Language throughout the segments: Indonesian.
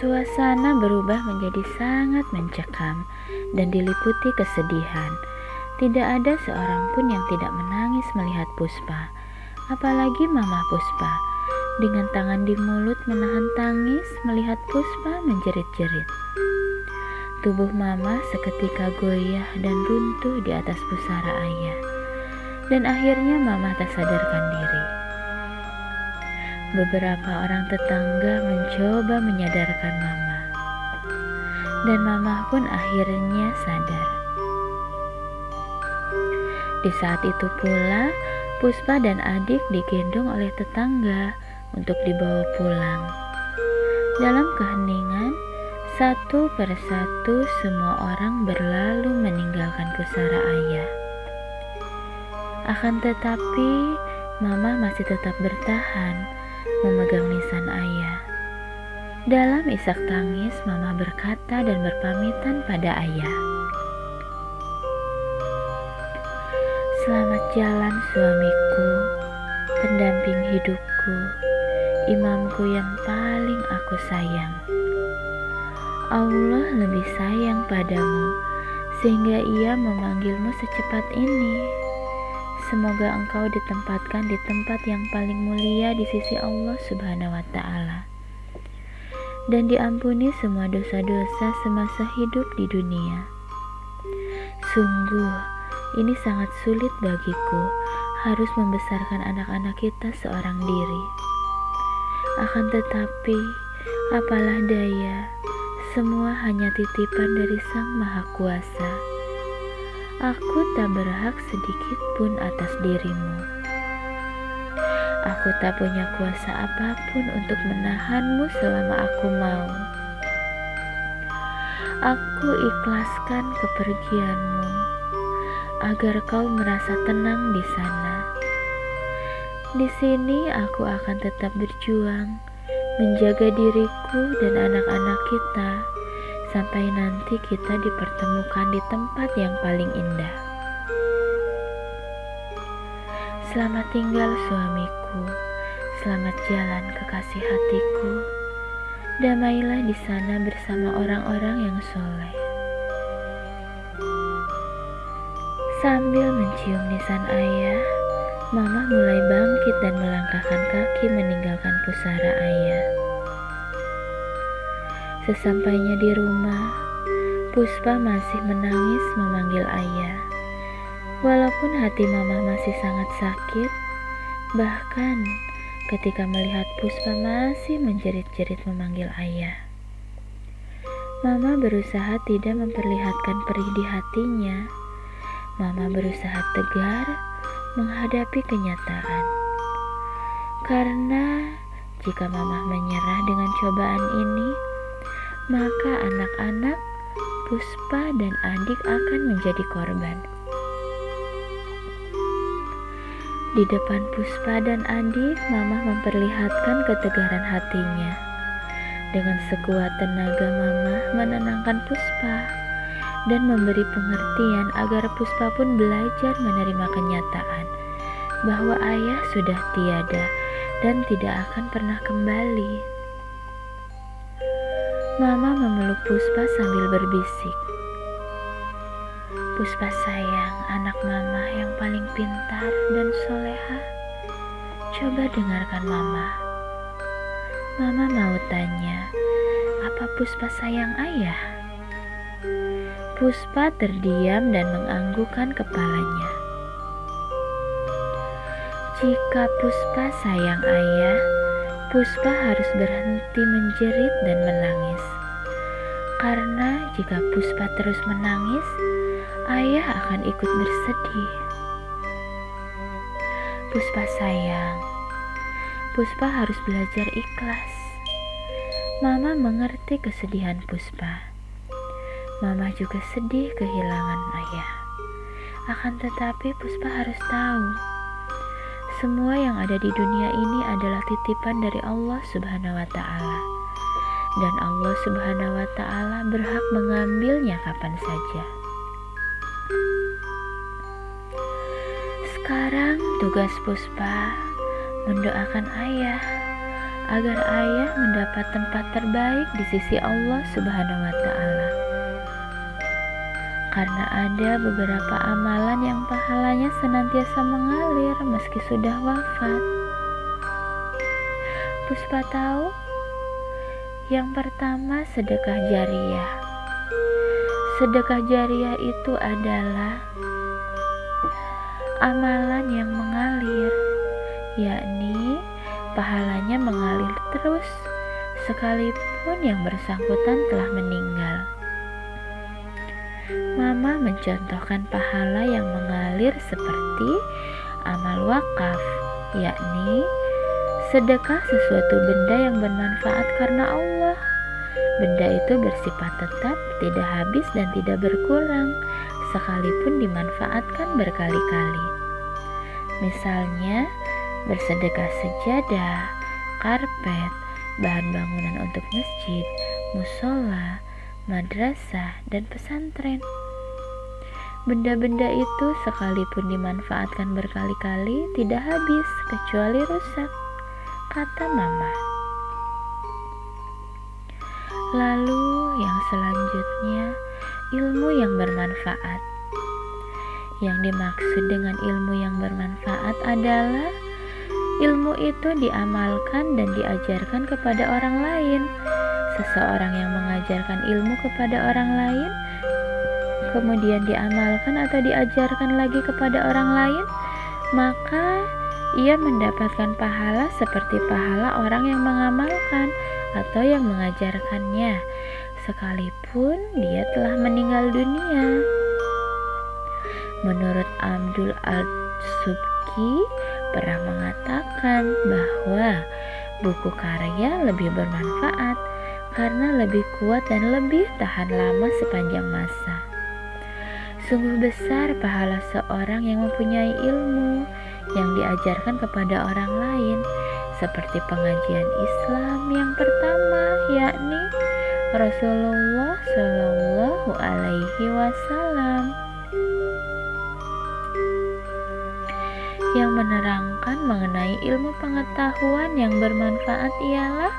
Suasana berubah menjadi sangat mencekam dan diliputi kesedihan. Tidak ada seorang pun yang tidak menangis melihat Puspa, apalagi Mama Puspa. Dengan tangan di mulut menahan tangis melihat Puspa menjerit-jerit. Tubuh Mama seketika goyah dan runtuh di atas pusara ayah. Dan akhirnya Mama tak sadarkan diri. Beberapa orang tetangga mencoba menyadarkan Mama, dan Mama pun akhirnya sadar. Di saat itu pula, Puspa dan adik digendong oleh tetangga untuk dibawa pulang. Dalam keheningan, satu persatu semua orang berlalu meninggalkan pusara ayah. Akan tetapi, Mama masih tetap bertahan memegang nisan ayah. Dalam isak tangis, Mama berkata dan berpamitan pada ayah. Selamat jalan suamiku, pendamping hidupku, imamku yang paling aku sayang. Allah lebih sayang padamu, sehingga ia memanggilmu secepat ini. Semoga engkau ditempatkan di tempat yang paling mulia di sisi Allah Subhanahu wa Ta'ala, dan diampuni semua dosa-dosa semasa hidup di dunia. Sungguh, ini sangat sulit bagiku harus membesarkan anak-anak kita seorang diri. Akan tetapi, apalah daya, semua hanya titipan dari Sang Maha Kuasa. Aku tak berhak sedikit pun atas dirimu. Aku tak punya kuasa apa pun untuk menahanmu selama aku mau. Aku ikhlaskan kepergianmu agar kau merasa tenang di sana. Di sini aku akan tetap berjuang, menjaga diriku dan anak-anak kita sampai nanti kita dipertemukan di tempat yang paling indah. Selamat tinggal suamiku, selamat jalan kekasih hatiku. Damailah di sana bersama orang-orang yang soleh. Sambil mencium nisan ayah, Mama mulai bangkit dan melangkahkan kaki meninggalkan pusara ayah. Sesampainya di rumah, Puspa masih menangis memanggil ayah. Walaupun hati mama masih sangat sakit, bahkan ketika melihat Puspa masih menjerit-jerit memanggil ayah. Mama berusaha tidak memperlihatkan perih di hatinya. Mama berusaha tegar menghadapi kenyataan. Karena jika mama menyerah dengan cobaan ini, maka anak-anak, Puspa, dan adik akan menjadi korban. Di depan Puspa dan adik, Mama memperlihatkan ketegaran hatinya. Dengan sekuat tenaga Mama menenangkan Puspa dan memberi pengertian agar Puspa pun belajar menerima kenyataan bahwa ayah sudah tiada dan tidak akan pernah kembali. Mama memeluk Puspa sambil berbisik. Puspa sayang, anak mama yang paling pintar dan soleha. Coba dengarkan mama. Mama mau tanya, apa Puspa sayang ayah? Puspa terdiam dan menganggukkan kepalanya. Jika Puspa sayang ayah, Puspa harus berhenti menjerit dan menangis. Jika Puspa terus menangis, ayah akan ikut bersedih. Puspa sayang, Puspa harus belajar ikhlas. Mama mengerti kesedihan Puspa. Mama juga sedih kehilangan ayah. Akan tetapi Puspa harus tahu semua yang ada di dunia ini adalah titipan dari Allah Subhanahu wa Ta'ala, dan Allah Subhanahu wa Ta'ala berhak mengambilnya kapan saja. Sekarang tugas Puspa mendoakan ayah agar ayah mendapat tempat terbaik di sisi Allah Subhanahu wa Ta'ala. Karena ada beberapa amalan yang pahalanya senantiasa mengalir meski sudah wafat. Puspa tahu yang pertama sedekah jariah. Sedekah jariah itu adalah amalan yang mengalir, yakni pahalanya mengalir terus sekalipun yang bersangkutan telah meninggal. Mama mencontohkan pahala yang mengalir seperti amal wakaf, yakni sedekah sesuatu benda yang bermanfaat karena Allah. Benda itu bersifat tetap, tidak habis dan tidak berkurang, sekalipun dimanfaatkan berkali-kali. Misalnya, bersedekah sejadah, karpet, bahan bangunan untuk masjid, musola, madrasah, dan pesantren. Benda-benda itu sekalipun dimanfaatkan berkali-kali tidak habis kecuali rusak, kata mama. Lalu yang selanjutnya, ilmu yang bermanfaat. Yang dimaksud dengan ilmu yang bermanfaat adalah ilmu itu diamalkan dan diajarkan kepada orang lain. Seseorang yang mengajarkan ilmu kepada orang lain, kemudian diamalkan atau diajarkan lagi kepada orang lain, maka ia mendapatkan pahala seperti pahala orang yang mengamalkan atau yang mengajarkannya, sekalipun dia telah meninggal dunia. Menurut Abdul Al-Subki, pernah mengatakan bahwa buku karya lebih bermanfaat karena lebih kuat dan lebih tahan lama sepanjang masa. Sungguh besar pahala seorang yang mempunyai ilmu yang diajarkan kepada orang lain, seperti pengajian Islam yang pertama, yakni Rasulullah Shallallahu Alaihi Wasallam. yang menerangkan mengenai ilmu pengetahuan yang bermanfaat ialah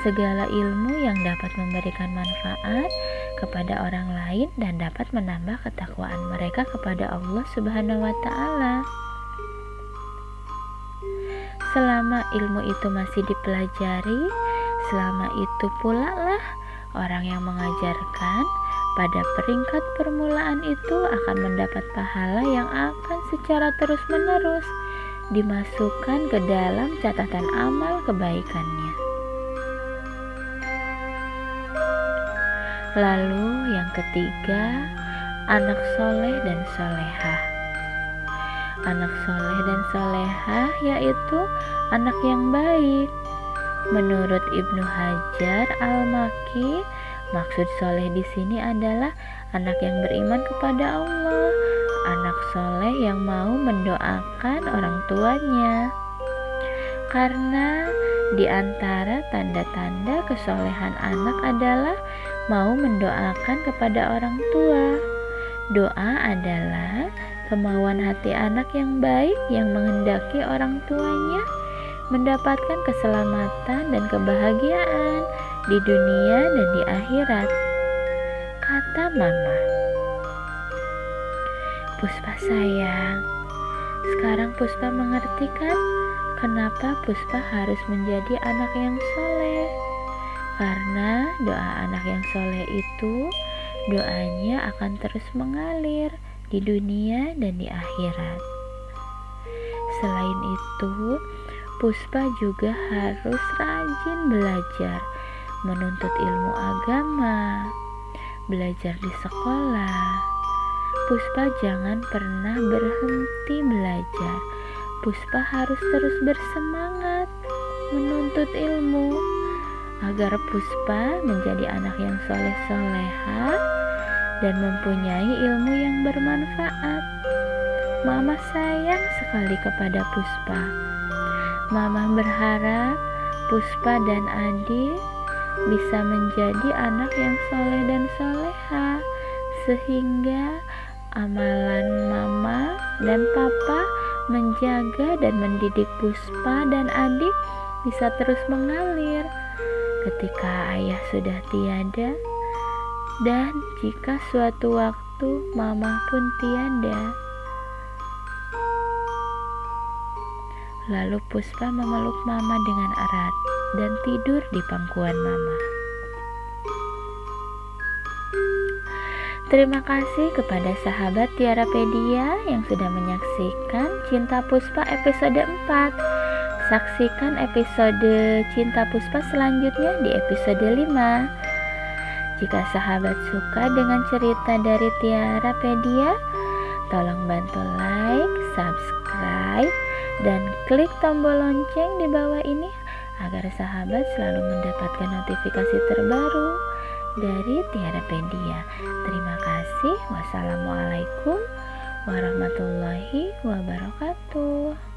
segala ilmu yang dapat memberikan manfaat kepada orang lain dan dapat menambah ketakwaan mereka kepada Allah Subhanahu wa taala. Selama ilmu itu masih dipelajari, selama itu pula lah orang yang mengajarkan pada peringkat permulaan itu akan mendapat pahala yang akan secara terus-menerus dimasukkan ke dalam catatan amal kebaikannya. Lalu yang ketiga, anak soleh dan solehah. Anak soleh dan solehah yaitu anak yang baik. Menurut Ibnu Hajar Al-Maki, Maksud soleh di sini adalah anak yang beriman kepada Allah, anak soleh yang mau mendoakan orang tuanya. Karena di antara tanda-tanda kesolehan anak adalah mau mendoakan kepada orang tua. Doa adalah kemauan hati anak yang baik yang menghendaki orang tuanya mendapatkan keselamatan dan kebahagiaan di dunia dan di akhirat, kata Mama. Puspa sayang, sekarang Puspa mengerti kan kenapa Puspa harus menjadi anak yang soleh? Karena doa anak yang soleh itu doanya akan terus mengalir di dunia dan di akhirat. Selain itu, Puspa juga harus rajin belajar menuntut ilmu agama, belajar di sekolah. Puspa jangan pernah berhenti belajar. Puspa harus terus bersemangat menuntut ilmu agar Puspa menjadi anak yang soleh-soleha dan mempunyai ilmu yang bermanfaat. Mama sayang sekali kepada Puspa. Mama berharap Puspa dan Adi bisa menjadi anak yang soleh dan soleha sehingga amalan mama dan papa menjaga dan mendidik Puspa dan adik bisa terus mengalir ketika ayah sudah tiada dan jika suatu waktu mama pun tiada. Lalu Puspa memeluk mama dengan erat dan tidur di pangkuan mama. Terima kasih kepada sahabat Tiara Pedia yang sudah menyaksikan Cinta Puspa episode 4. Saksikan episode Cinta Puspa selanjutnya di episode 5. Jika sahabat suka dengan cerita dari Tiara Pedia, tolong bantu like, subscribe, dan klik tombol lonceng di bawah ini agar sahabat selalu mendapatkan notifikasi terbaru dari Tiara Pedia. Terima kasih. Wassalamualaikum warahmatullahi wabarakatuh.